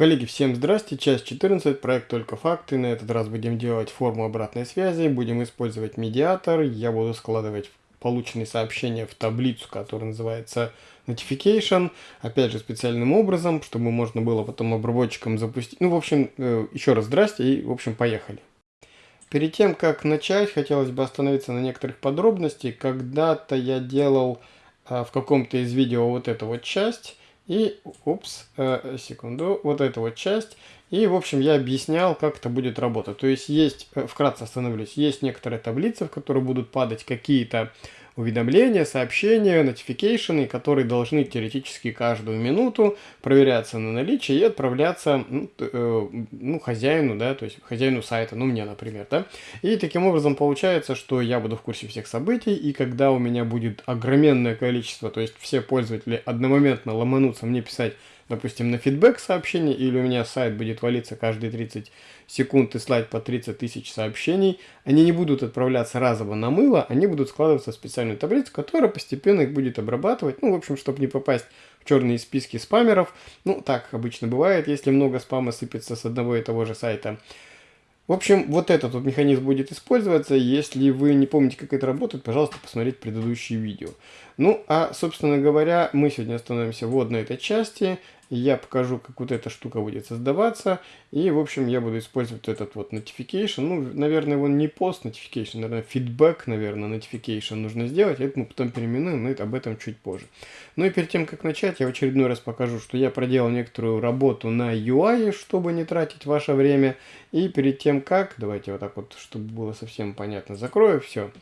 Коллеги, всем здрасте, часть 14, проект «Только факты». На этот раз будем делать форму обратной связи, будем использовать медиатор. Я буду складывать полученные сообщения в таблицу, которая называется Notification. Опять же, специальным образом, чтобы можно было потом обработчикам запустить. Ну, в общем, э, еще раз здрасте и, в общем, поехали. Перед тем, как начать, хотелось бы остановиться на некоторых подробностях. Когда-то я делал а, в каком-то из видео вот эту вот часть. И, упс, э, секунду, вот эта вот часть. И, в общем, я объяснял, как это будет работать. То есть, есть, э, вкратце остановлюсь, есть некоторые таблицы, в которые будут падать какие-то уведомления, сообщения, notification, которые должны теоретически каждую минуту проверяться на наличие и отправляться ну, э, ну, хозяину, да, то есть хозяину сайта, ну мне, например, да. И таким образом получается, что я буду в курсе всех событий, и когда у меня будет огроменное количество, то есть все пользователи одномоментно ломанутся мне писать допустим, на фидбэк сообщение, или у меня сайт будет валиться каждые 30 секунд и слать по 30 тысяч сообщений, они не будут отправляться разово на мыло, они будут складываться в специальную таблицу, которая постепенно их будет обрабатывать, ну, в общем, чтобы не попасть в черные списки спамеров. Ну, так обычно бывает, если много спама сыпется с одного и того же сайта. В общем, вот этот вот механизм будет использоваться. Если вы не помните, как это работает, пожалуйста, посмотрите предыдущие видео. Ну, а, собственно говоря, мы сегодня остановимся вот на этой части я покажу, как вот эта штука будет создаваться. И, в общем, я буду использовать этот вот notification. Ну, наверное, его не post notification, наверное, feedback, наверное, notification нужно сделать. Это мы потом переименуем, но это об этом чуть позже. Ну и перед тем, как начать, я в очередной раз покажу, что я проделал некоторую работу на UI, чтобы не тратить ваше время. И перед тем, как, давайте вот так вот, чтобы было совсем понятно, закрою все.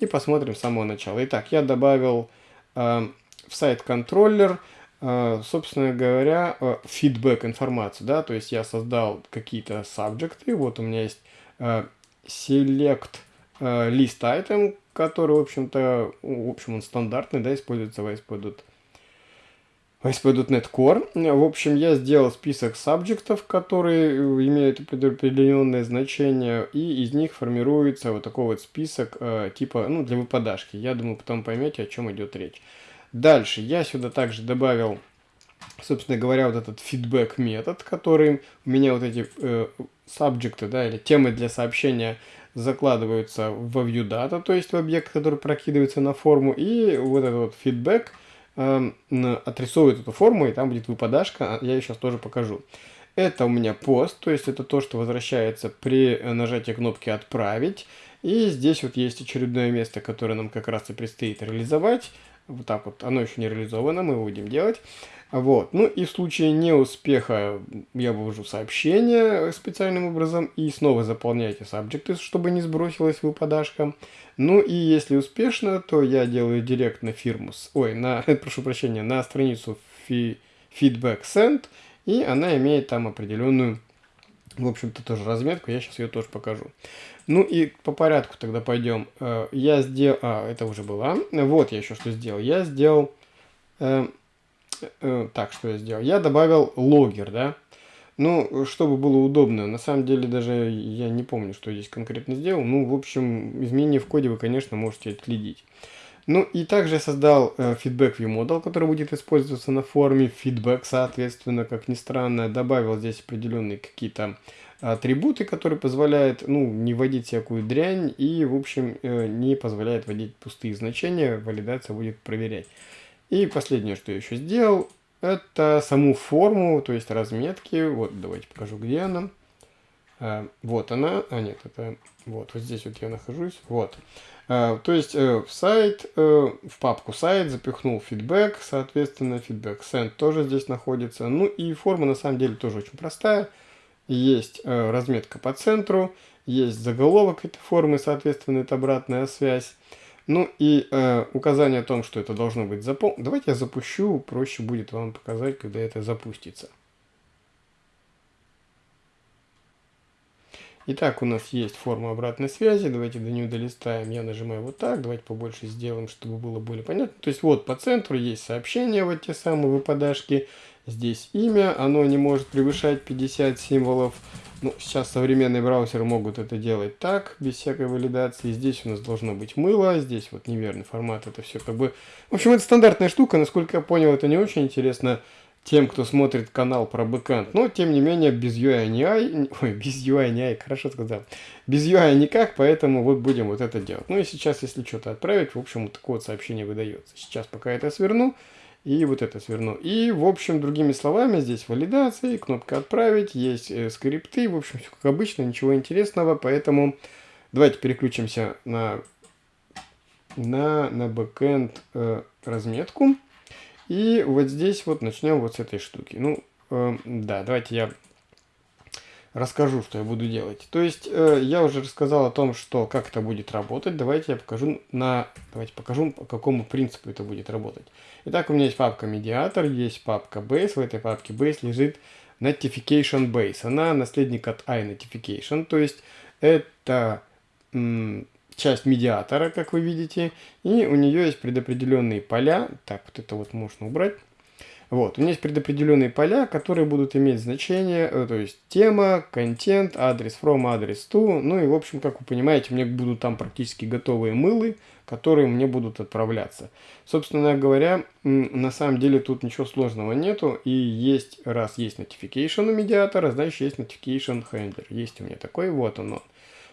И посмотрим с самого начала. Итак, я добавил э, в сайт контроллер Э, собственно говоря, э, фидбэк информацию, да, то есть я создал какие-то сабжекты, вот у меня есть э, select list item, который, в общем-то, в общем, он стандартный, да, используется в ASP.NET ASP.NET Core. В общем, я сделал список сабжектов, которые имеют определенное значение, и из них формируется вот такой вот список типа, ну, для выпадашки. Я думаю, потом поймете, о чем идет речь. Дальше я сюда также добавил, собственно говоря, вот этот feedback метод, который у меня вот эти э, да, или темы для сообщения закладываются в viewData, то есть в объект, который прокидывается на форму, и вот этот вот feedback э, отрисовывает эту форму, и там будет выпадашка, а я ее сейчас тоже покажу. Это у меня пост, то есть это то, что возвращается при нажатии кнопки «Отправить». И здесь вот есть очередное место, которое нам как раз и предстоит реализовать. Вот так вот, оно еще не реализовано, мы его будем делать. Вот. Ну и в случае неуспеха я вывожу сообщение специальным образом и снова заполняйте subjects, чтобы не сбросилась выпадашка. Ну и если успешно, то я делаю директ на фирму, ой, на, прошу прощения, на страницу фи, feedback send, и она имеет там определенную в общем-то, тоже разметку, я сейчас ее тоже покажу. Ну и по порядку тогда пойдем. Э, я сделал... А, это уже было. Вот я еще что сделал. Я сделал... Э, э, так, что я сделал? Я добавил логер, да? Ну, чтобы было удобно. На самом деле, даже я не помню, что я здесь конкретно сделал. Ну, в общем, изменения в коде вы, конечно, можете отследить. Ну и также создал э, feedback view model, который будет использоваться на форме feedback, соответственно, как ни странно, добавил здесь определенные какие-то атрибуты, которые позволяют, ну, не вводить всякую дрянь и, в общем, э, не позволяет вводить пустые значения, валидация будет проверять. И последнее, что я еще сделал, это саму форму, то есть разметки, вот давайте покажу, где она. А, вот она, а нет, это вот, вот здесь вот я нахожусь, вот. А, то есть э, в сайт, э, в папку сайт запихнул фидбэк, соответственно, фидбэк send тоже здесь находится. Ну и форма на самом деле тоже очень простая. Есть э, разметка по центру, есть заголовок этой формы, соответственно, это обратная связь. Ну и э, указание о том, что это должно быть заполнено. Давайте я запущу, проще будет вам показать, когда это запустится. Итак, у нас есть форма обратной связи. Давайте до нее долистаем. Я нажимаю вот так. Давайте побольше сделаем, чтобы было более понятно. То есть вот по центру есть сообщение, вот те самые выпадашки. Здесь имя. Оно не может превышать 50 символов. Ну, сейчас современные браузеры могут это делать так, без всякой валидации. Здесь у нас должно быть мыло. Здесь вот неверный формат. Это все как бы... В общем, это стандартная штука. Насколько я понял, это не очень интересно тем, кто смотрит канал про бэкэнд. Но, тем не менее, без UI не ай, ой, без UI не ай, хорошо сказал. Без UI никак, поэтому вот будем вот это делать. Ну и сейчас, если что-то отправить, в общем, вот такое вот сообщение выдается. Сейчас пока это сверну, и вот это сверну. И, в общем, другими словами, здесь валидация, кнопка «Отправить», есть э, скрипты, в общем, все как обычно, ничего интересного, поэтому давайте переключимся на, на, на бэкэнд э, разметку. И вот здесь вот начнем вот с этой штуки. Ну, э, да, давайте я расскажу, что я буду делать. То есть э, я уже рассказал о том, что как это будет работать. Давайте я покажу на, давайте покажу, по какому принципу это будет работать. Итак, у меня есть папка медиатор, есть папка base. В этой папке base лежит notification base. Она наследник от iNotification, то есть это часть медиатора, как вы видите, и у нее есть предопределенные поля. Так, вот это вот можно убрать. Вот, у меня есть предопределенные поля, которые будут иметь значение, э, то есть тема, контент, адрес from, адрес to, ну и в общем, как вы понимаете, мне будут там практически готовые мылы, которые мне будут отправляться. Собственно говоря, на самом деле тут ничего сложного нету, и есть, раз есть notification у медиатора, значит есть notification handler, есть у меня такой, вот он.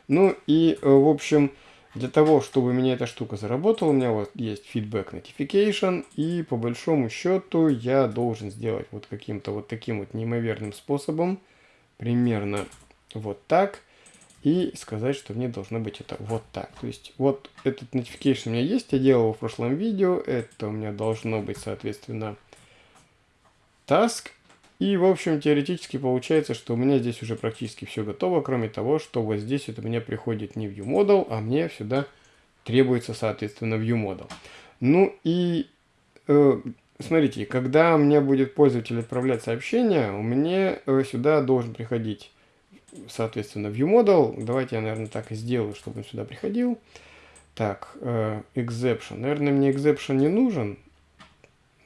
Ну и, э, в общем, для того, чтобы меня эта штука заработала, у меня вот есть feedback notification, и по большому счету я должен сделать вот каким-то вот таким вот неимоверным способом, примерно вот так, и сказать, что мне должно быть это вот так. То есть вот этот notification у меня есть, я делал его в прошлом видео, это у меня должно быть, соответственно, task, и, в общем, теоретически получается, что у меня здесь уже практически все готово, кроме того, что вот здесь это у меня приходит не ViewModel, а мне сюда требуется, соответственно, ViewModel. Ну и, э, смотрите, когда мне будет пользователь отправлять сообщение, у меня э, сюда должен приходить, соответственно, ViewModel. Давайте я, наверное, так и сделаю, чтобы он сюда приходил. Так, э, exception. Наверное, мне exception не нужен.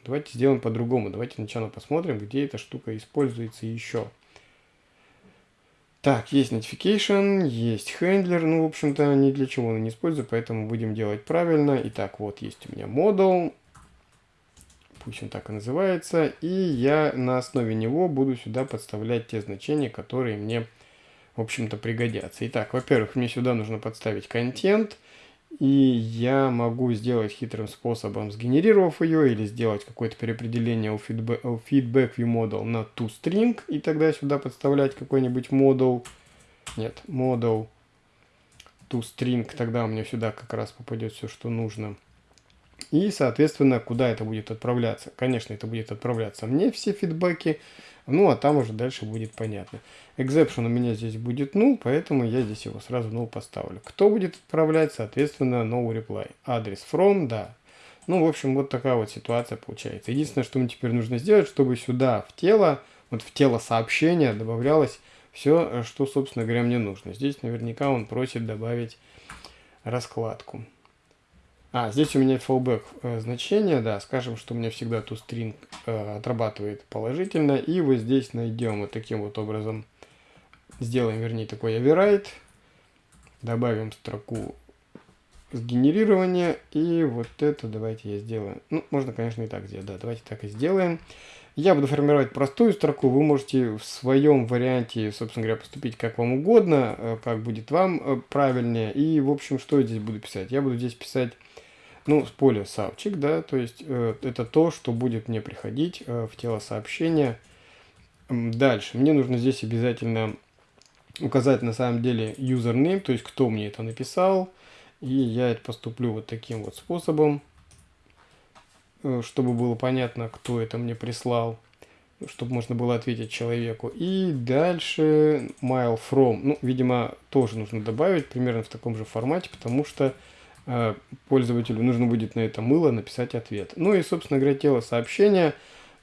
Давайте сделаем по-другому. Давайте сначала посмотрим, где эта штука используется еще. Так, есть notification, есть handler, ну, в общем-то, ни для чего он не использую, поэтому будем делать правильно. Итак, вот есть у меня model, пусть он так и называется, и я на основе него буду сюда подставлять те значения, которые мне, в общем-то, пригодятся. Итак, во-первых, мне сюда нужно подставить контент, и я могу сделать хитрым способом, сгенерировав ее, или сделать какое-то переопределение у feedback, у feedback viewModel на toString, и тогда сюда подставлять какой-нибудь модул. Нет, model toString, тогда у меня сюда как раз попадет все, что нужно. И, соответственно, куда это будет отправляться? Конечно, это будет отправляться мне все фидбэки, ну, а там уже дальше будет понятно. Exception у меня здесь будет null, поэтому я здесь его сразу null поставлю. Кто будет отправлять? Соответственно, no reply. Адрес from, да. Ну, в общем, вот такая вот ситуация получается. Единственное, что мне теперь нужно сделать, чтобы сюда в тело, вот в тело сообщения добавлялось все, что, собственно говоря, мне нужно. Здесь наверняка он просит добавить раскладку. А, здесь у меня fallback э, значение, да, скажем, что у меня всегда toString э, отрабатывает положительно. И вот здесь найдем вот таким вот образом, сделаем, вернее, такой override, добавим строку сгенерирования, и вот это давайте я сделаю. Ну, можно, конечно, и так сделать, да, давайте так и сделаем. Я буду формировать простую строку, вы можете в своем варианте, собственно говоря, поступить как вам угодно, э, как будет вам э, правильнее. И, в общем, что я здесь буду писать? Я буду здесь писать ну, с поля савчик, да, то есть э, это то, что будет мне приходить э, в тело сообщения. Дальше, мне нужно здесь обязательно указать на самом деле username, то есть кто мне это написал. И я это поступлю вот таким вот способом, э, чтобы было понятно, кто это мне прислал, чтобы можно было ответить человеку. И дальше mail from, ну, видимо, тоже нужно добавить примерно в таком же формате, потому что пользователю нужно будет на это мыло написать ответ. Ну и, собственно говоря, тело сообщения.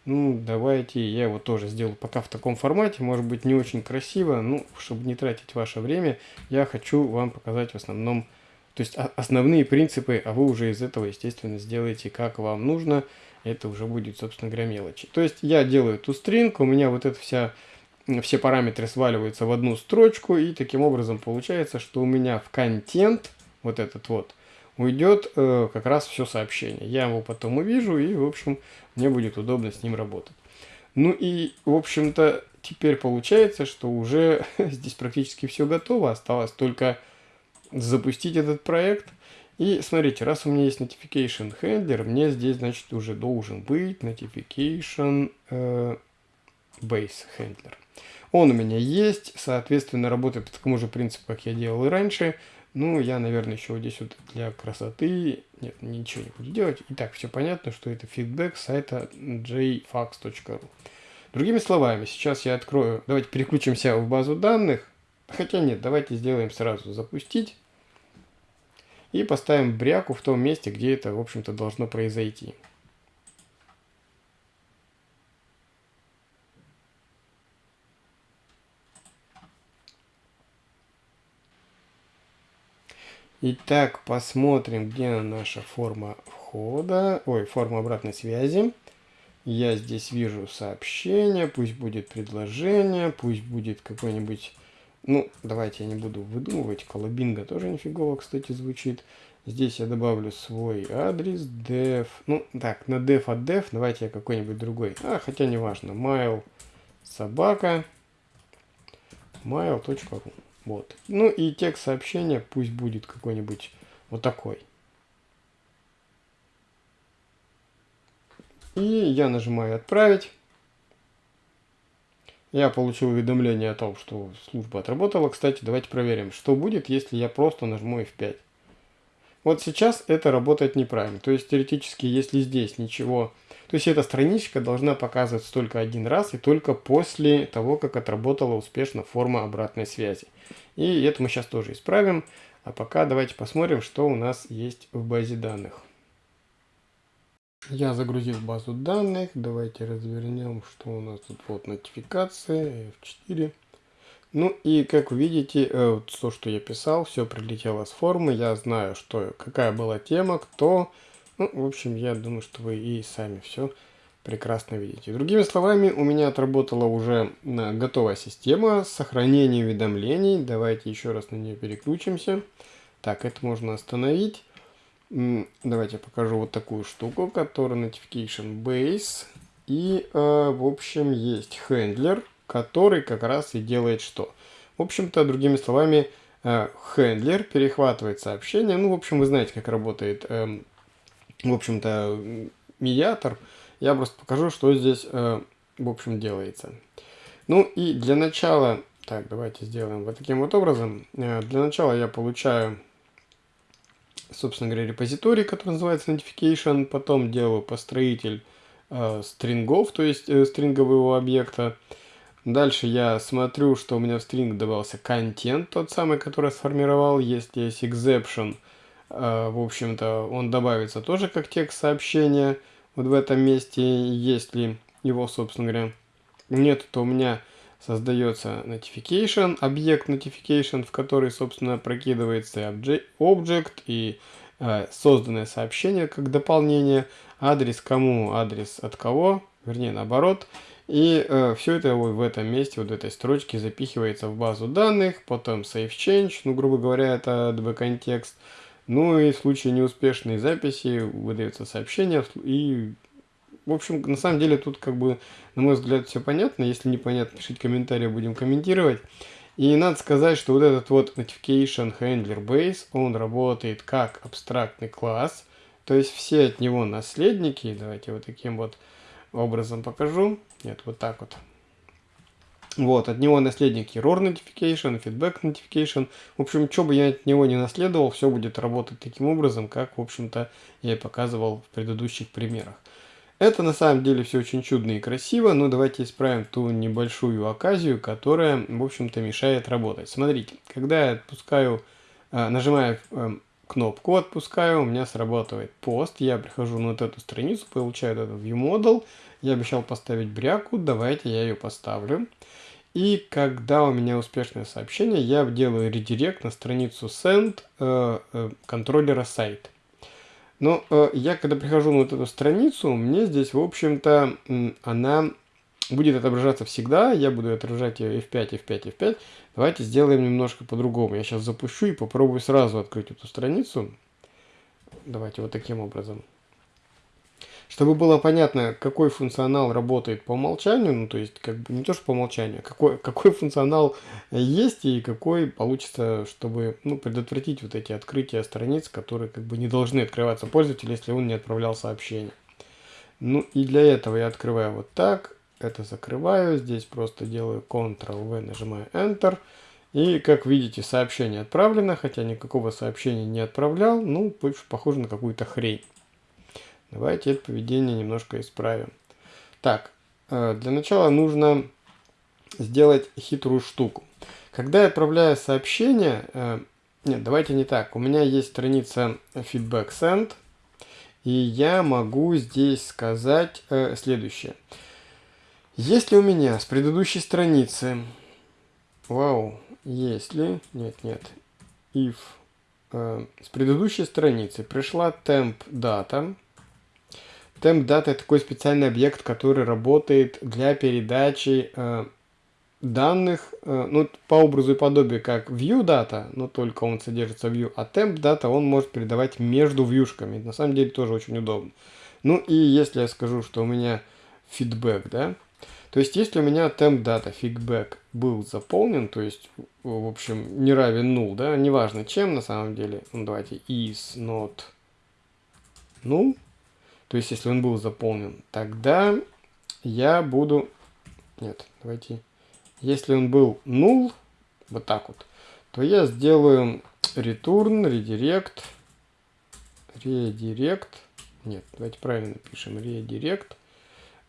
Ну, давайте я его тоже сделаю пока в таком формате. Может быть, не очень красиво. Ну, чтобы не тратить ваше время, я хочу вам показать в основном, то есть основные принципы, а вы уже из этого, естественно, сделаете как вам нужно. Это уже будет, собственно говоря, мелочи. То есть я делаю эту стринг, у меня вот эта вся все параметры сваливаются в одну строчку, и таким образом получается, что у меня в контент, вот этот вот, уйдет э, как раз все сообщение. Я его потом увижу и, в общем, мне будет удобно с ним работать. Ну и, в общем-то, теперь получается, что уже здесь практически все готово. Осталось только запустить этот проект. И смотрите, раз у меня есть notification handler, мне здесь, значит, уже должен быть notification э, base handler. Он у меня есть, соответственно, работает по такому же принципу, как я делал и раньше. Ну, я, наверное, еще вот здесь вот для красоты, нет, ничего не буду делать. Итак, все понятно, что это фидбэк сайта jfax.ru. Другими словами, сейчас я открою, давайте переключимся в базу данных. Хотя нет, давайте сделаем сразу запустить. И поставим бряку в том месте, где это, в общем-то, должно произойти. Итак, посмотрим, где наша форма входа, ой, форма обратной связи. Я здесь вижу сообщение, пусть будет предложение, пусть будет какой-нибудь ну, давайте я не буду выдумывать. Колобинга тоже нифигово, кстати, звучит. Здесь я добавлю свой адрес, def. Ну, так, на def от def давайте я какой-нибудь другой. А, хотя не важно. mail собака mail.ru Вот. Ну и текст сообщения пусть будет какой-нибудь вот такой. И я нажимаю «Отправить». Я получил уведомление о том, что служба отработала. Кстати, давайте проверим, что будет, если я просто нажму F5. Вот сейчас это работает неправильно. То есть теоретически, если здесь ничего... То есть эта страничка должна показываться только один раз и только после того, как отработала успешно форма обратной связи. И это мы сейчас тоже исправим. А пока давайте посмотрим, что у нас есть в базе данных. Я загрузил базу данных. Давайте развернем, что у нас тут. Вот нотификация F4. Ну и как вы видите, э, то, что я писал, все прилетело с формы. Я знаю, что какая была тема, кто. Ну, в общем, я думаю, что вы и сами все прекрасно видите. Другими словами, у меня отработала уже э, готовая система с сохранением уведомлений. Давайте еще раз на нее переключимся. Так, это можно остановить. Давайте покажу вот такую штуку, которая Notification Base. И, э, в общем, есть хендлер, который как раз и делает что? В общем-то, другими словами, э, хендлер перехватывает сообщение. Ну, в общем, вы знаете, как работает, э, в общем-то, медиатор. Я просто покажу, что здесь, э, в общем, делается. Ну, и для начала... Так, давайте сделаем вот таким вот образом. Э, для начала я получаю собственно говоря, репозиторий, который называется notification, потом делаю построитель э, стрингов, то есть э, стрингового объекта. Дальше я смотрю, что у меня в стринг добавился контент, тот самый, который сформировал. Если есть exception, в общем-то, он добавится тоже как текст сообщения вот в этом месте. Если его, собственно говоря, нет, то у меня создается notification, объект notification, в который, собственно, прокидывается object и э, созданное сообщение как дополнение, адрес кому, адрес от кого, вернее наоборот. И э, все это вот в этом месте, вот в этой строчке запихивается в базу данных, потом save change, ну, грубо говоря, это db контекст. Ну и в случае неуспешной записи выдается сообщение и в общем, на самом деле тут как бы, на мой взгляд, все понятно. Если непонятно, пишите комментарии, будем комментировать. И надо сказать, что вот этот вот Notification Handler Base, он работает как абстрактный класс. То есть все от него наследники. Давайте вот таким вот образом покажу. Нет, вот так вот. Вот, от него наследники ROR Notification, Feedback Notification. В общем, что бы я от него не наследовал, все будет работать таким образом, как, в общем-то, я и показывал в предыдущих примерах. Это на самом деле все очень чудно и красиво, но давайте исправим ту небольшую оказию, которая, в общем-то, мешает работать. Смотрите, когда я отпускаю, э, нажимаю э, кнопку «Отпускаю», у меня срабатывает пост, я прихожу на вот эту страницу, получаю этот ViewModel, я обещал поставить бряку, давайте я ее поставлю. И когда у меня успешное сообщение, я делаю редирект на страницу send э, э, контроллера сайта. Но э, я, когда прихожу на вот эту страницу, мне здесь, в общем-то, она будет отображаться всегда. Я буду отображать ее F5, F5, F5. Давайте сделаем немножко по-другому. Я сейчас запущу и попробую сразу открыть эту страницу. Давайте вот таким образом. Чтобы было понятно, какой функционал работает по умолчанию, ну то есть как бы не то, что по умолчанию, а какой, какой функционал есть и какой получится, чтобы ну, предотвратить вот эти открытия страниц, которые как бы не должны открываться пользователю, если он не отправлял сообщение. Ну и для этого я открываю вот так, это закрываю, здесь просто делаю Ctrl-V, нажимаю Enter. И, как видите, сообщение отправлено, хотя никакого сообщения не отправлял, ну, похоже на какую-то хрень. Давайте это поведение немножко исправим. Так, э, для начала нужно сделать хитрую штуку. Когда я отправляю сообщение, э, нет, давайте не так. У меня есть страница feedback send, и я могу здесь сказать э, следующее. Если у меня с предыдущей страницы, вау, если, нет, нет, if э, с предыдущей страницы пришла temp data, temp data это такой специальный объект, который работает для передачи э, данных, э, ну, по образу и подобию, как view data, но только он содержится в view, а temp data он может передавать между вьюшками. На самом деле тоже очень удобно. Ну и если я скажу, что у меня feedback, да, то есть если у меня temp data feedback был заполнен, то есть, в общем, не равен null, да, неважно чем на самом деле, ну давайте is not null, то есть если он был заполнен, тогда я буду, нет, давайте если он был null, вот так вот, то я сделаю return, redirect, redirect, нет, давайте правильно напишем, redirect,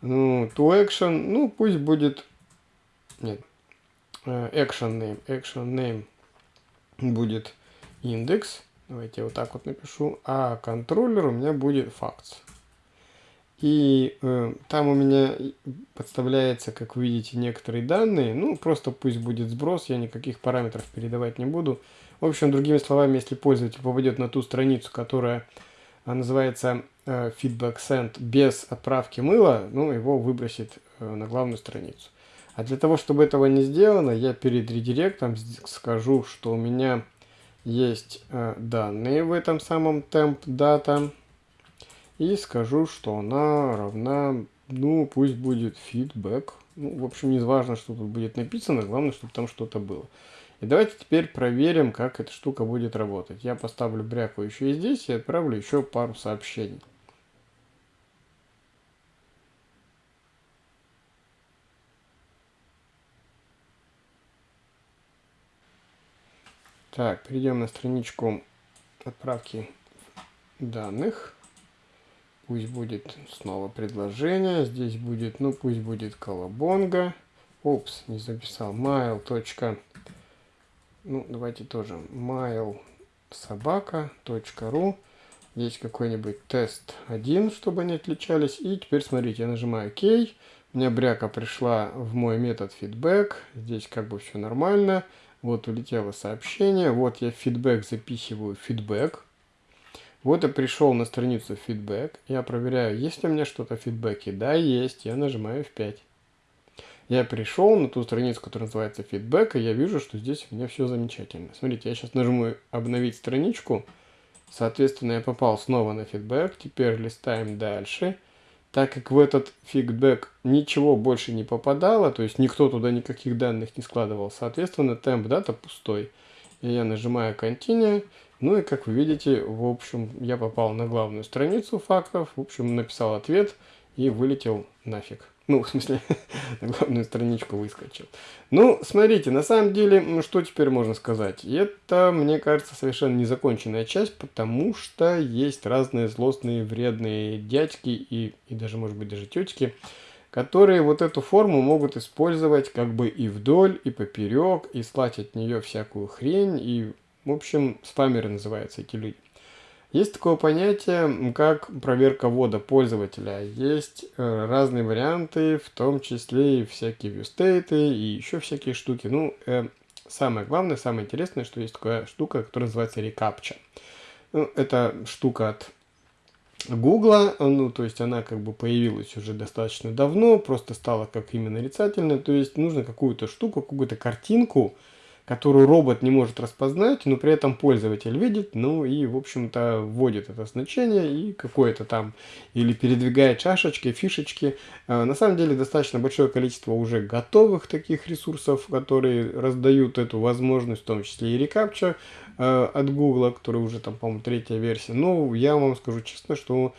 ну, to action, ну, пусть будет, нет, э, action name, action name будет индекс, давайте я вот так вот напишу, а контроллер у меня будет facts. И э, там у меня подставляется, как вы видите, некоторые данные. Ну, просто пусть будет сброс, я никаких параметров передавать не буду. В общем, другими словами, если пользователь попадет на ту страницу, которая а, называется э, feedback send без отправки мыла, ну, его выбросит э, на главную страницу. А для того, чтобы этого не сделано, я перед редиректом скажу, что у меня есть э, данные в этом самом temp data и скажу, что она равна, ну, пусть будет feedback. Ну, в общем, не важно, что тут будет написано, главное, чтобы там что-то было. И давайте теперь проверим, как эта штука будет работать. Я поставлю бряку еще и здесь и отправлю еще пару сообщений. Так, перейдем на страничку отправки данных. Пусть будет снова предложение. Здесь будет, ну пусть будет колобонга. Упс, не записал. mail. Ну, давайте тоже mail собака.ру. Здесь какой-нибудь тест 1, чтобы они отличались. И теперь смотрите, я нажимаю ОК. У меня бряка пришла в мой метод feedback. Здесь как бы все нормально. Вот улетело сообщение. Вот я feedback запихиваю feedback. Вот я пришел на страницу фидбэк, я проверяю, есть ли у меня что-то в фидбэке. Да, есть, я нажимаю F5. Я пришел на ту страницу, которая называется фидбэк, и я вижу, что здесь у меня все замечательно. Смотрите, я сейчас нажму обновить страничку, соответственно, я попал снова на фидбэк, теперь листаем дальше. Так как в этот фидбэк ничего больше не попадало, то есть никто туда никаких данных не складывал, соответственно, темп дата пустой. И я нажимаю Continue, ну и как вы видите, в общем, я попал на главную страницу фактов, в общем, написал ответ и вылетел нафиг. Ну, в смысле, на главную страничку выскочил. Ну, смотрите, на самом деле, что теперь можно сказать? Это, мне кажется, совершенно незаконченная часть, потому что есть разные злостные, вредные дядьки и, и даже, может быть, даже тетки, которые вот эту форму могут использовать как бы и вдоль, и поперек, и слать от нее всякую хрень, и в общем, спамеры называются эти люди. Есть такое понятие, как проверка ввода пользователя. Есть э, разные варианты, в том числе и всякие viewstate, и еще всякие штуки. Ну, э, самое главное, самое интересное, что есть такая штука, которая называется рекапча. Ну, это штука от Гугла, ну, то есть она как бы появилась уже достаточно давно, просто стала как именно нарицательная, то есть нужно какую-то штуку, какую-то картинку, которую робот не может распознать, но при этом пользователь видит, ну и, в общем-то, вводит это значение и какое-то там, или передвигает шашечки, фишечки. А, на самом деле достаточно большое количество уже готовых таких ресурсов, которые раздают эту возможность, в том числе и рекапча а, от Google, который уже там, по-моему, третья версия. Но я вам скажу честно, что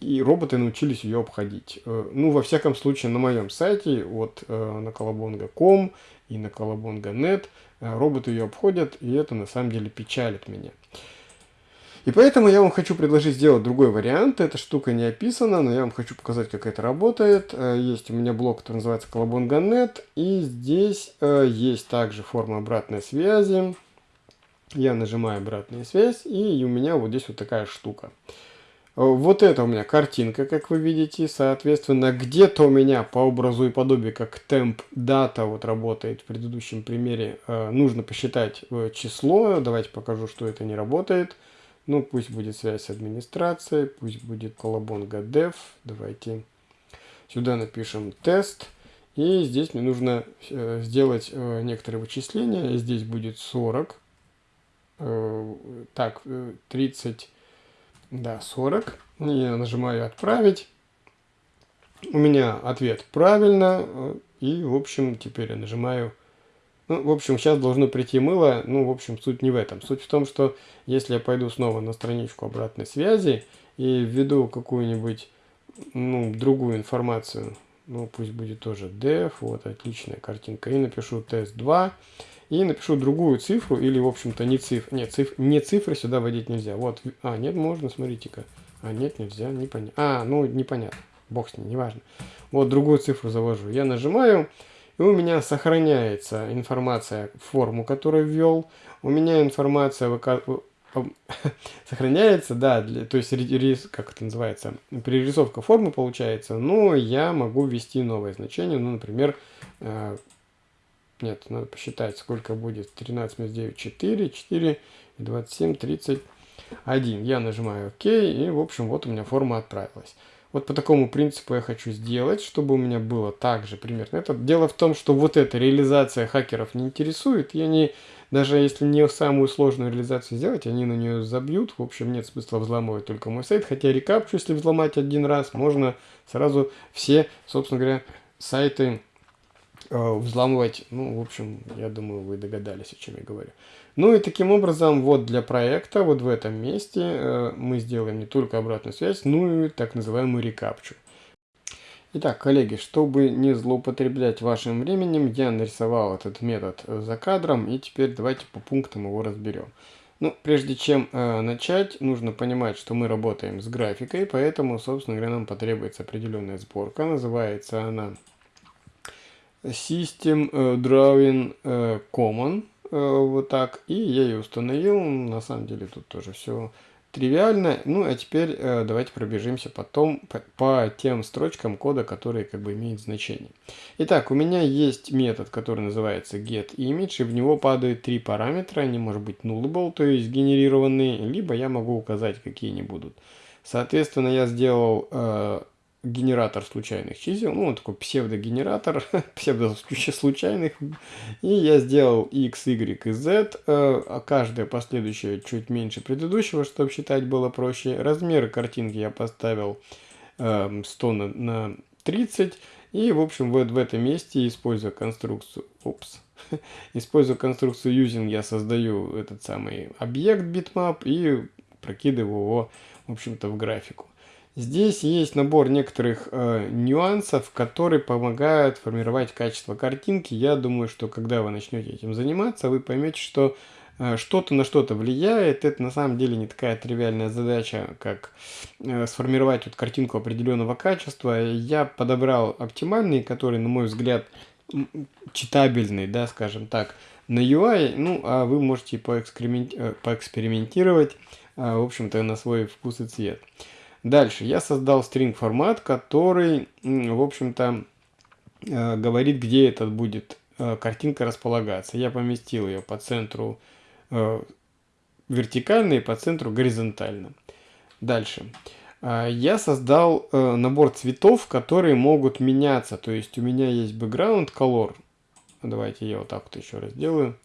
и роботы научились ее обходить. Э, ну, во всяком случае, на моем сайте, вот э, на colabonga.com и на colabonga.net, э, роботы ее обходят, и это на самом деле печалит меня. И поэтому я вам хочу предложить сделать другой вариант. Эта штука не описана, но я вам хочу показать, как это работает. Есть у меня блог, который называется colabonga.net, и здесь есть также форма обратной связи. Я нажимаю обратную связь, и у меня вот здесь вот такая штука. Вот это у меня картинка, как вы видите. Соответственно, где-то у меня по образу и подобию, как темп дата вот работает в предыдущем примере, э, нужно посчитать э, число. Давайте покажу, что это не работает. Ну, пусть будет связь с администрацией, пусть будет колобонга dev. Давайте сюда напишем тест. И здесь мне нужно э, сделать некоторые вычисления. Здесь будет 40. Так, 30 да, 40. Я нажимаю «Отправить». У меня ответ «Правильно». И, в общем, теперь я нажимаю... Ну, в общем, сейчас должно прийти мыло. Ну, в общем, суть не в этом. Суть в том, что если я пойду снова на страничку обратной связи и введу какую-нибудь, ну, другую информацию, ну, пусть будет тоже def, вот, отличная картинка, и напишу тест 2, и напишу другую цифру, или, в общем-то, не цифры. Нет, циф, не цифры сюда вводить нельзя. Вот. А, нет, можно, смотрите-ка. А, нет, нельзя, непонятно. А, ну, непонятно. Бог с ним, неважно. Вот другую цифру завожу. Я нажимаю, и у меня сохраняется информация, форму, которую ввел. У меня информация сохраняется, да, для, то есть, как это называется, перерисовка формы получается, но я могу ввести новое значение, ну, например, э, нет, надо посчитать, сколько будет. 13 минус 9, 4, 4, 27, 31. Я нажимаю ОК, и, в общем, вот у меня форма отправилась. Вот по такому принципу я хочу сделать, чтобы у меня было также примерно это. Дело в том, что вот эта реализация хакеров не интересует. И они, даже если не самую сложную реализацию сделать, они на нее забьют. В общем, нет смысла взламывать только мой сайт. Хотя рекапчу, если взломать один раз, можно сразу все, собственно говоря, сайты взламывать, ну, в общем, я думаю, вы догадались, о чем я говорю. Ну и таким образом, вот для проекта, вот в этом месте э, мы сделаем не только обратную связь, но и так называемую рекапчу. Итак, коллеги, чтобы не злоупотреблять вашим временем, я нарисовал этот метод за кадром, и теперь давайте по пунктам его разберем. Ну, прежде чем э, начать, нужно понимать, что мы работаем с графикой, поэтому, собственно говоря, нам потребуется определенная сборка. Называется она System э, Drawing э, Common, э, вот так, и я ее установил, на самом деле тут тоже все тривиально. Ну, а теперь давайте пробежимся потом по, тем строчкам кода, которые как бы имеют значение. Итак, у меня есть метод, который называется getImage, и в него падают три параметра, они может быть nullable, то есть генерированные, либо я могу указать, какие они будут. Соответственно, я сделал генератор случайных чисел, ну, такой псевдогенератор, псевдо-случайных, и я сделал x, y и z, э, а каждое последующее чуть меньше предыдущего, чтобы считать было проще. Размеры картинки я поставил 100 эм, на, на 30, и, в общем, вот в этом месте, используя конструкцию, опс, используя конструкцию using, я создаю этот самый объект bitmap и прокидываю его, в общем-то, в графику. Здесь есть набор некоторых э, нюансов, которые помогают формировать качество картинки. Я думаю, что когда вы начнете этим заниматься, вы поймете, что э, что-то на что-то влияет. Это на самом деле не такая тривиальная задача, как э, сформировать вот картинку определенного качества. Я подобрал оптимальный, который, на мой взгляд, читабельный, да, скажем так, на UI. Ну, а вы можете поэксперимент... Э, поэкспериментировать, э, в общем-то, на свой вкус и цвет. Дальше я создал string формат, который, в общем-то, э, говорит, где этот будет э, картинка располагаться. Я поместил ее по центру э, вертикально и по центру горизонтально. Дальше. Я создал набор цветов, которые могут меняться. То есть у меня есть background color. Давайте я вот так вот еще раз сделаю.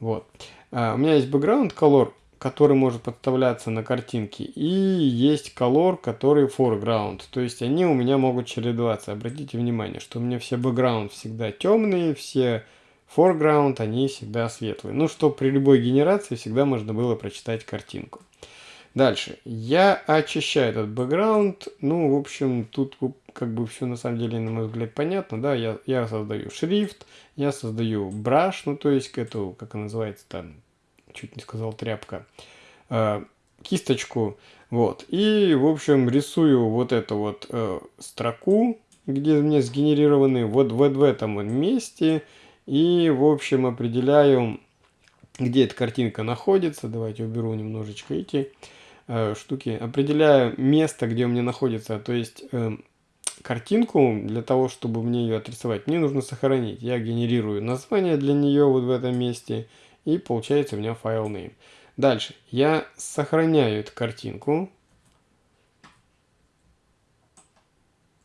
Вот. У меня есть background color, который может подставляться на картинке, и есть color, который foreground. То есть они у меня могут чередоваться. Обратите внимание, что у меня все background всегда темные, все foreground, они всегда светлые. Ну, что при любой генерации всегда можно было прочитать картинку. Дальше. Я очищаю этот бэкграунд. Ну, в общем, тут как бы все на самом деле, на мой взгляд, понятно. Да, я, я создаю шрифт, я создаю браш, ну, то есть эту, как она называется там, чуть не сказал тряпка, э, кисточку. Вот. И, в общем, рисую вот эту вот э, строку, где у меня сгенерированы вот, вот в этом месте. И, в общем, определяю, где эта картинка находится. Давайте уберу немножечко эти э, штуки. Определяю место, где у меня находится. То есть картинку, для того, чтобы мне ее отрисовать, мне нужно сохранить. Я генерирую название для нее вот в этом месте. И получается у меня файл name. Дальше. Я сохраняю эту картинку.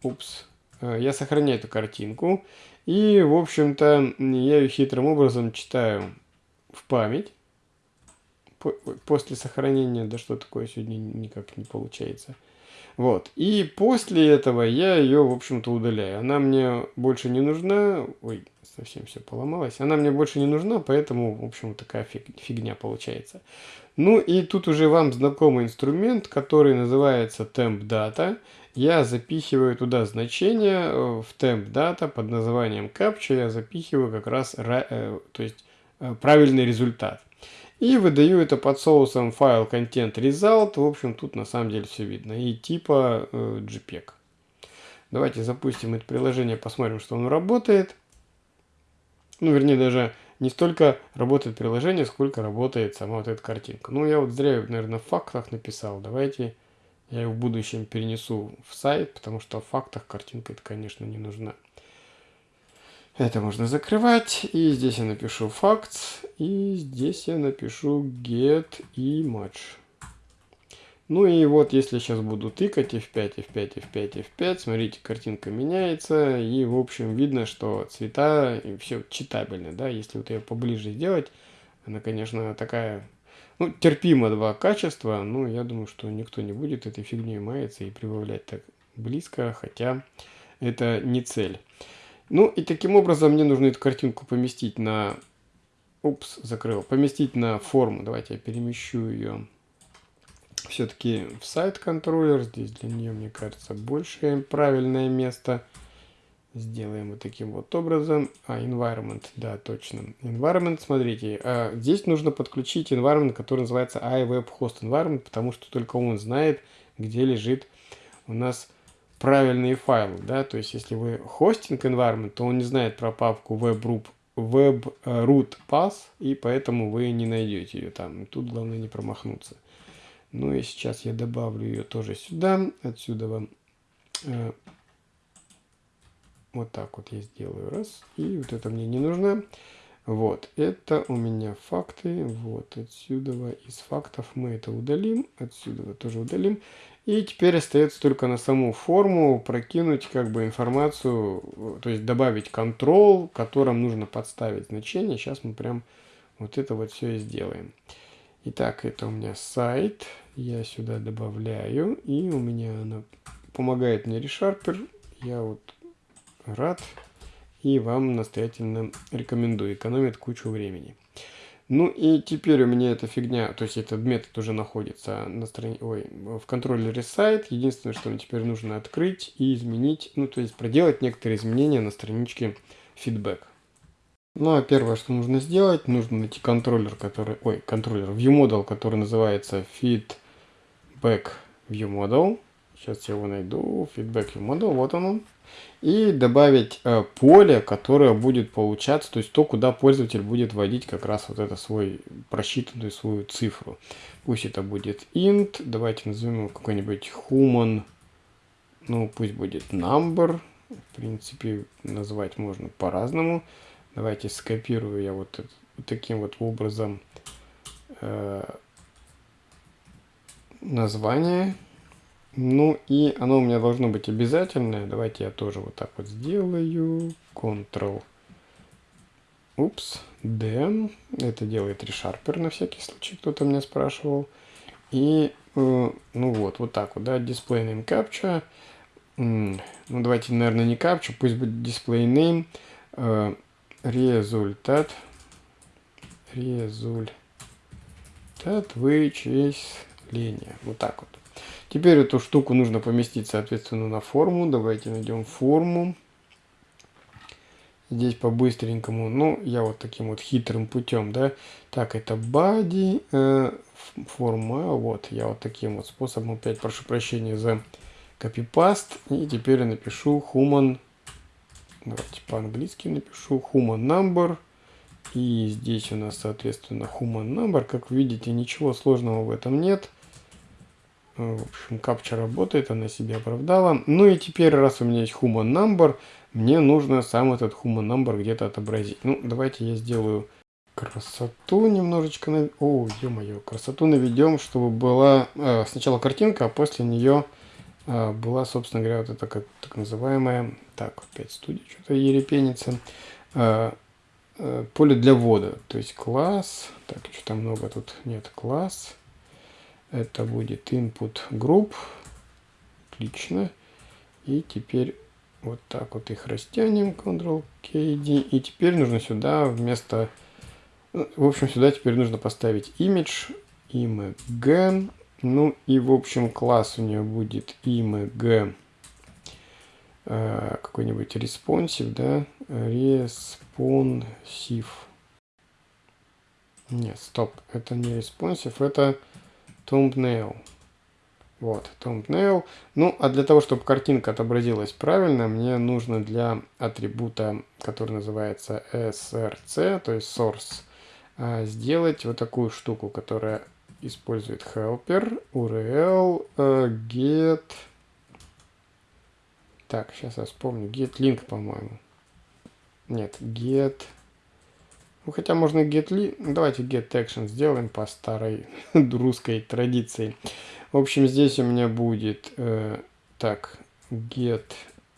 Упс. Э, я сохраняю эту картинку. И, в общем-то, я ее хитрым образом читаю в память. После сохранения, да что такое сегодня никак не получается. Вот. И после этого я ее, в общем-то, удаляю. Она мне больше не нужна. Ой, совсем все поломалось. Она мне больше не нужна, поэтому, в общем, такая фигня получается. Ну и тут уже вам знакомый инструмент, который называется temp data я запихиваю туда значение э, в temp data под названием captcha, я запихиваю как раз э, то есть, э, правильный результат. И выдаю это под соусом файл content result. В общем, тут на самом деле все видно. И типа JPEG. Давайте запустим это приложение, посмотрим, что оно работает. Ну, вернее, даже не столько работает приложение, сколько работает сама вот эта картинка. Ну, я вот зря, наверное, в фактах написал. Давайте я ее в будущем перенесу в сайт, потому что в фактах картинка это, конечно, не нужна. Это можно закрывать. И здесь я напишу facts. И здесь я напишу get image. Ну и вот, если сейчас буду тыкать F5, F5, F5, F5, смотрите, картинка меняется. И, в общем, видно, что цвета и все читабельно, да. Если вот ее поближе сделать, она, конечно, такая ну, терпимо два качества, но я думаю, что никто не будет этой фигней маяться и прибавлять так близко, хотя это не цель. Ну и таким образом мне нужно эту картинку поместить на... Упс, закрыл. Поместить на форму. Давайте я перемещу ее все-таки в сайт контроллер. Здесь для нее, мне кажется, большее правильное место. Сделаем вот таким вот образом. А, environment, да, точно. Environment, смотрите, а, здесь нужно подключить environment, который называется iWebHost Environment, потому что только он знает, где лежит у нас правильные файлы, да, то есть если вы хостинг environment, то он не знает про папку webroot, webroot path, и поэтому вы не найдете ее там. Тут главное не промахнуться. Ну и сейчас я добавлю ее тоже сюда. Отсюда вам э, вот так вот я сделаю. Раз. И вот это мне не нужно. Вот. Это у меня факты. Вот. Отсюда из фактов мы это удалим. Отсюда тоже удалим. И теперь остается только на саму форму прокинуть как бы информацию, то есть добавить контрол, которым нужно подставить значение. Сейчас мы прям вот это вот все и сделаем. Итак, это у меня сайт. Я сюда добавляю. И у меня она помогает мне решарпер. Я вот рад и вам настоятельно рекомендую. Экономит кучу времени. Ну и теперь у меня эта фигня, то есть этот метод уже находится на страни... Ой, в контроллере сайт. Единственное, что мне теперь нужно открыть и изменить, ну то есть проделать некоторые изменения на страничке feedback. Ну а первое, что нужно сделать, нужно найти контроллер, который, ой, контроллер ViewModel, который называется feedback ViewModel. Сейчас я его найду, feedback ViewModel, вот он и добавить э, поле, которое будет получаться, то есть то, куда пользователь будет вводить как раз вот это свой просчитанную свою цифру. Пусть это будет int, давайте назовем его какой-нибудь human, ну пусть будет number, в принципе назвать можно по-разному. Давайте скопирую я вот, таким вот образом э, название. Ну и оно у меня должно быть обязательное. Давайте я тоже вот так вот сделаю. Ctrl упс, D, это делает ReSharper на всякий случай, кто-то меня спрашивал. И, э, ну вот, вот так вот, да, display name captcha. Ну, давайте, наверное, не captcha, пусть будет display name. Э, результат. Результат вычисления. Вот так вот. Теперь эту штуку нужно поместить, соответственно, на форму. Давайте найдем форму. Здесь по-быстренькому, ну, я вот таким вот хитрым путем, да. Так, это body, э, форма, вот, я вот таким вот способом, опять прошу прощения за копипаст. И теперь я напишу human, давайте по-английски напишу human number. И здесь у нас, соответственно, human number. Как видите, ничего сложного в этом нет. Э, в общем, капча работает, она себя оправдала. Ну и теперь, раз у меня есть human number, мне нужно сам этот human number где-то отобразить. Ну, давайте я сделаю красоту немножечко. На... О, ё-моё, красоту наведем, чтобы была э, сначала картинка, а после нее э, была, собственно говоря, вот эта как, так называемая... Так, опять студия что-то ерепенится. Э, э, поле для ввода. То есть класс... Так, что-то много тут нет. Класс это будет input group. Отлично. И теперь вот так вот их растянем. Ctrl-KD. И теперь нужно сюда вместо... В общем, сюда теперь нужно поставить image. img. Ну и, в общем, класс у нее будет img э, какой-нибудь responsive, да? Responsive. Нет, стоп, это не responsive, это thumbnail. Вот, thumbnail. Ну, а для того, чтобы картинка отобразилась правильно, мне нужно для атрибута, который называется src, то есть source, а, сделать вот такую штуку, которая использует helper, url, э, get... Так, сейчас я вспомню. Get link, по-моему. Нет, get... Ну, хотя можно get li... Давайте get action сделаем по старой русской традиции. В общем, здесь у меня будет э, так get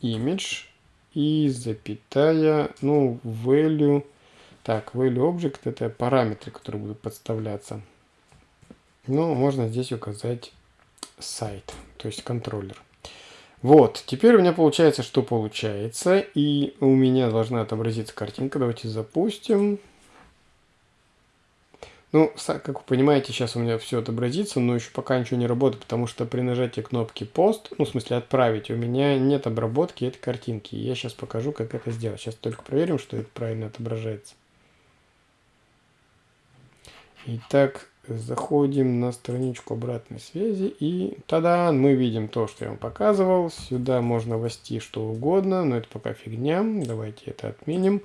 image и запятая, ну, value. Так, value object это параметры, которые будут подставляться. Ну, можно здесь указать сайт, то есть контроллер. Вот, теперь у меня получается, что получается. И у меня должна отобразиться картинка. Давайте запустим. Ну, как вы понимаете, сейчас у меня все отобразится, но еще пока ничего не работает, потому что при нажатии кнопки пост, ну, в смысле отправить, у меня нет обработки этой картинки. Я сейчас покажу, как это сделать. Сейчас только проверим, что это правильно отображается. Итак, заходим на страничку обратной связи и тогда мы видим то, что я вам показывал. Сюда можно ввести что угодно, но это пока фигня. Давайте это отменим.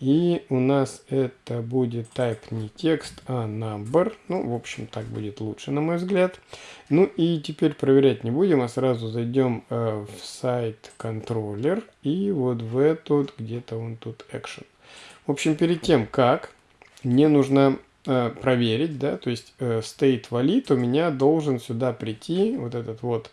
И у нас это будет type не текст, а number. Ну, в общем, так будет лучше, на мой взгляд. Ну и теперь проверять не будем, а сразу зайдем э, в сайт контроллер. И вот в этот, где-то он тут action. В общем, перед тем, как мне нужно э, проверить, да, то есть э, state valid у меня должен сюда прийти вот этот вот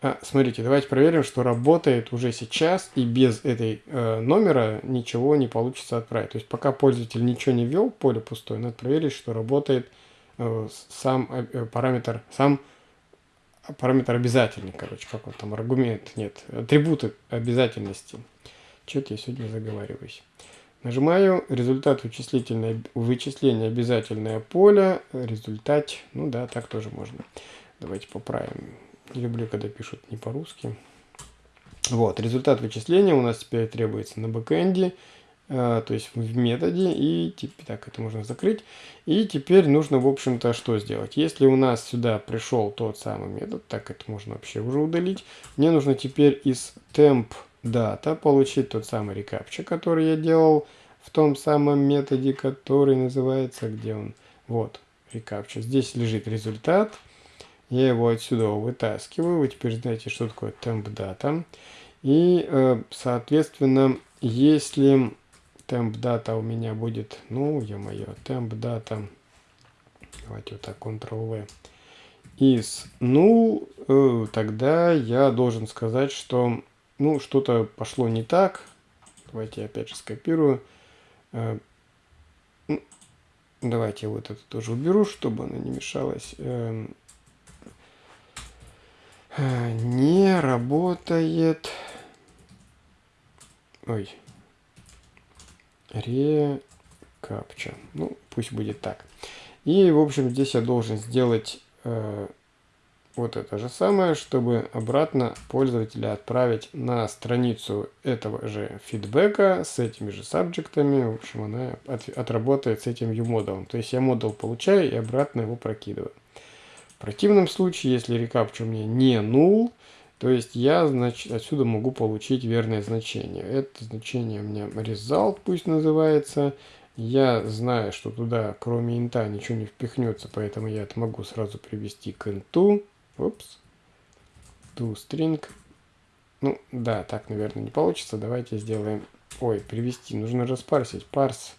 а, смотрите, давайте проверим, что работает уже сейчас и без этой э, номера ничего не получится отправить. То есть пока пользователь ничего не ввел, поле пустое, надо проверить, что работает э, сам э, параметр, сам параметр обязательный, короче, как он там, аргумент, нет, атрибуты обязательности. Что-то я сегодня заговариваюсь. Нажимаю результат вычислительное, вычисления обязательное поле, результат, ну да, так тоже можно. Давайте поправим люблю, когда пишут не по-русски. Вот, результат вычисления у нас теперь требуется на бэкэнде, э, то есть в методе, и теперь, так, это можно закрыть. И теперь нужно, в общем-то, что сделать? Если у нас сюда пришел тот самый метод, так, это можно вообще уже удалить, мне нужно теперь из temp data получить тот самый рекапча, который я делал в том самом методе, который называется, где он? Вот, рекапча. Здесь лежит результат, я его отсюда вытаскиваю. Вы теперь знаете, что такое data. И, э, соответственно, если data у меня будет, ну, temp data, давайте вот так, Ctrl-V, из null, э, тогда я должен сказать, что, ну, что-то пошло не так. Давайте я опять же скопирую. Э, Давайте вот это тоже уберу, чтобы она не мешалась. Э, не работает. Ой. Рекапча. Ну, пусть будет так. И, в общем, здесь я должен сделать э, вот это же самое, чтобы обратно пользователя отправить на страницу этого же фидбэка с этими же сабжектами. В общем, она от, отработает с этим U-модулом. То есть я модул получаю и обратно его прокидываю. В противном случае, если рекапча у меня не null, то есть я значит, отсюда могу получить верное значение. Это значение у меня result пусть называется. Я знаю, что туда кроме инта ничего не впихнется, поэтому я это могу сразу привести к инту. Упс. ToString. Ну, да, так, наверное, не получится. Давайте сделаем... Ой, привести. Нужно распарсить. Парс.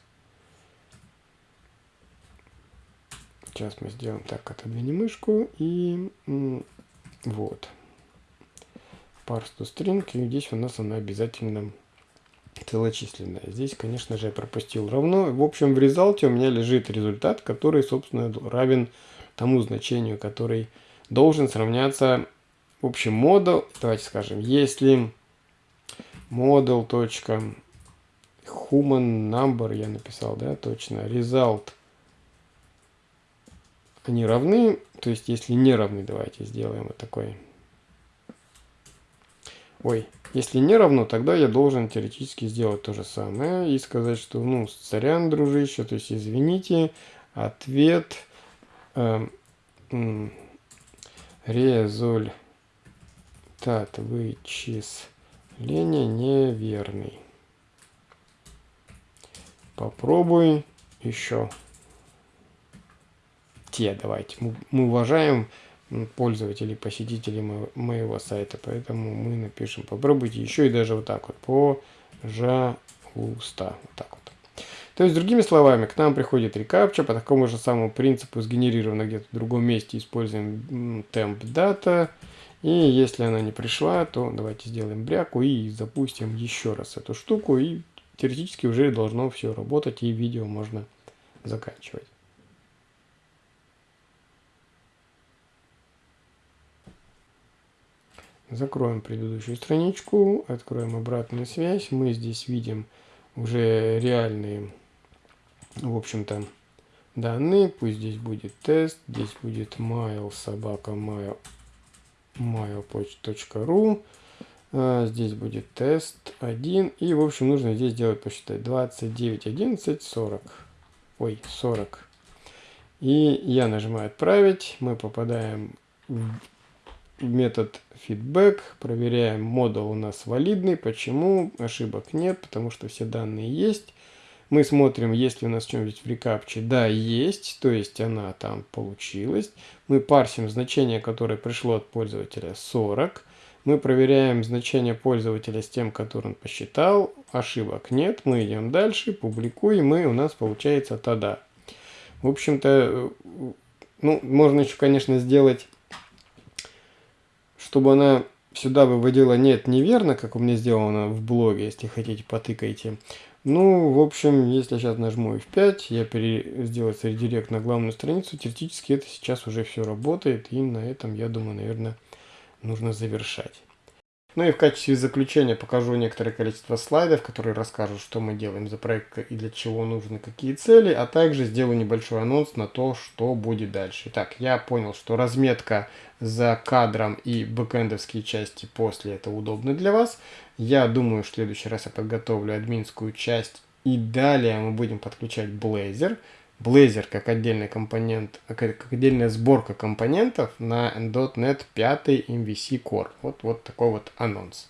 Сейчас мы сделаем так. Отодвинем мышку. И вот. Парс ToString. И здесь у нас она обязательно целочисленная. Здесь, конечно же, я пропустил равно. В общем, в результате у меня лежит результат, который, собственно, равен тому значению, который должен сравняться в общем модул. Давайте скажем, если model.human number я написал, да, точно, result они равны, то есть если не равны, давайте сделаем вот такой. Ой, если не равно, тогда я должен теоретически сделать то же самое и сказать, что, ну, сорян, дружище, то есть извините, ответ э, результат вычисления неверный. Попробуй еще. Те давайте. Мы, уважаем пользователей, посетителей моего сайта, поэтому мы напишем. Попробуйте еще и даже вот так вот. Пожалуйста. Вот так вот. То есть, другими словами, к нам приходит рекапча по такому же самому принципу, сгенерировано где-то в другом месте, используем temp data. И если она не пришла, то давайте сделаем бряку и запустим еще раз эту штуку. И теоретически уже должно все работать, и видео можно заканчивать. Закроем предыдущую страничку, откроем обратную связь. Мы здесь видим уже реальные в общем-то, данные. Пусть здесь будет тест, здесь будет mail собака mail, mailpoch.ru. А, здесь будет тест 1. И, в общем, нужно здесь делать, посчитать, 29, 11, 40. Ой, 40. И я нажимаю «Отправить». Мы попадаем в метод feedback. Проверяем, модул у нас валидный. Почему? Ошибок нет, потому что все данные есть. Мы смотрим, есть ли у нас что-нибудь в рекапче. Да, есть, то есть она там получилась. Мы парсим значение, которое пришло от пользователя 40. Мы проверяем значение пользователя с тем, который он посчитал. Ошибок нет. Мы идем дальше, публикуем, и у нас получается тогда. В общем-то, ну, можно еще, конечно, сделать, чтобы она сюда выводила нет неверно, как у меня сделано в блоге, если хотите, потыкайте. Ну, в общем, если я сейчас нажму F5, я пере... сделать редирект на главную страницу, теоретически это сейчас уже все работает, и на этом, я думаю, наверное, нужно завершать. Ну и в качестве заключения покажу некоторое количество слайдов, которые расскажут, что мы делаем за проект и для чего нужны какие цели, а также сделаю небольшой анонс на то, что будет дальше. Итак, я понял, что разметка за кадром и бэкэндовские части после это удобно для вас. Я думаю, в следующий раз я подготовлю админскую часть и далее мы будем подключать Blazor. Blazor как отдельный компонент, как отдельная сборка компонентов на .NET 5 MVC Core. Вот, вот такой вот анонс.